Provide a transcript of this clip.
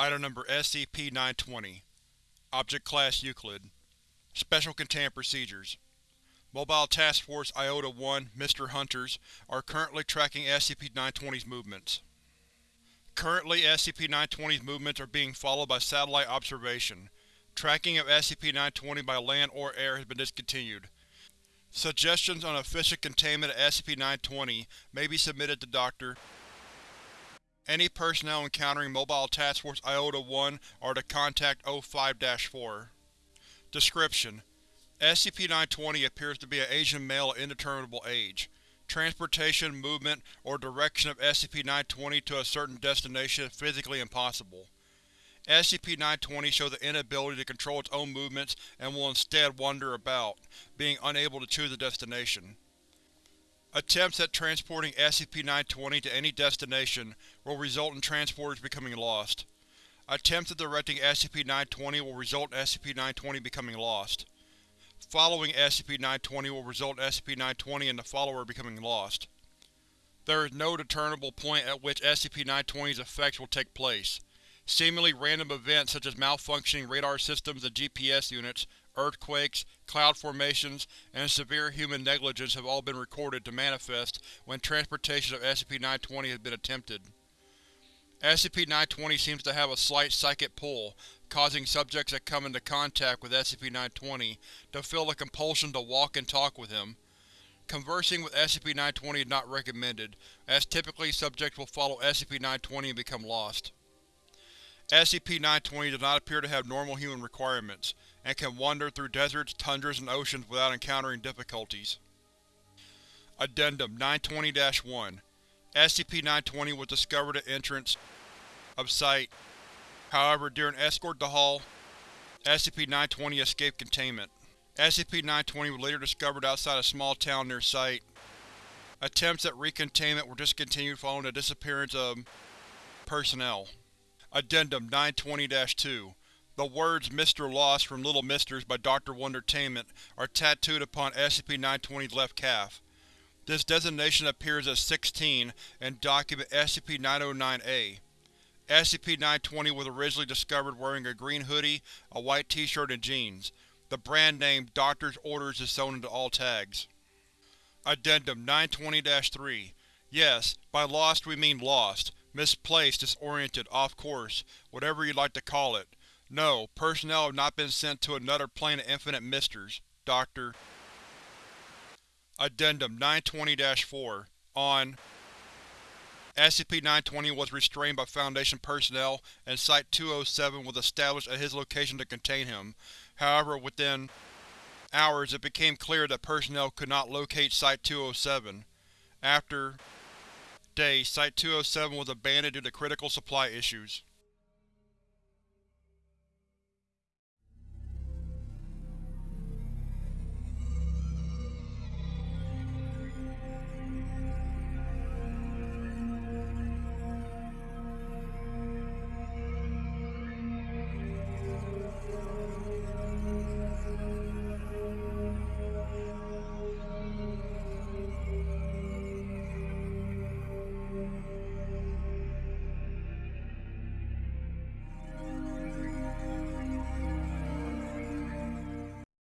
Item Number SCP-920 Object Class Euclid Special Containment Procedures Mobile Task Force Iota-1 Mr. Hunters are currently tracking SCP-920's movements. Currently, SCP-920's movements are being followed by satellite observation. Tracking of SCP-920 by land or air has been discontinued. Suggestions on efficient containment of SCP-920 may be submitted to Dr. Any personnel encountering Mobile Task Force Iota-1 are to contact O5-4. Description: SCP-920 appears to be an Asian male of indeterminable age. Transportation, movement, or direction of SCP-920 to a certain destination is physically impossible. SCP-920 shows the inability to control its own movements and will instead wander about, being unable to choose a destination. Attempts at transporting SCP-920 to any destination will result in transporters becoming lost. Attempts at directing SCP-920 will result in SCP-920 becoming lost. Following SCP-920 will result in SCP-920 and the follower becoming lost. There is no determinable point at which SCP-920's effects will take place. Seemingly random events such as malfunctioning radar systems and GPS units earthquakes, cloud formations, and severe human negligence have all been recorded to manifest when transportation of SCP-920 has been attempted. SCP-920 seems to have a slight psychic pull, causing subjects that come into contact with SCP-920 to feel a compulsion to walk and talk with him. Conversing with SCP-920 is not recommended, as typically subjects will follow SCP-920 and become lost. SCP-920 does not appear to have normal human requirements, and can wander through deserts, tundras, and oceans without encountering difficulties. Addendum 920-1 SCP-920 was discovered at entrance of Site. However, during escort to Hall, SCP-920 escaped containment. SCP-920 was later discovered outside a small town near Site. Attempts at recontainment were discontinued following the disappearance of personnel. Addendum 920-2 The words Mr. Lost from Little Misters by Dr. Wondertainment are tattooed upon SCP-920's left calf. This designation appears as 16 in Document SCP-909-A. SCP-920 was originally discovered wearing a green hoodie, a white t-shirt and jeans. The brand name Doctor's Orders is sewn into all tags. Addendum 920-3 Yes, by lost we mean lost. Misplaced, disoriented, off course, whatever you'd like to call it. No, personnel have not been sent to another plane of infinite misters. Dr. Addendum 920-4 On SCP-920 was restrained by Foundation personnel and Site-207 was established at his location to contain him. However, within hours it became clear that personnel could not locate Site-207. After days, Site-207 was abandoned due to critical supply issues.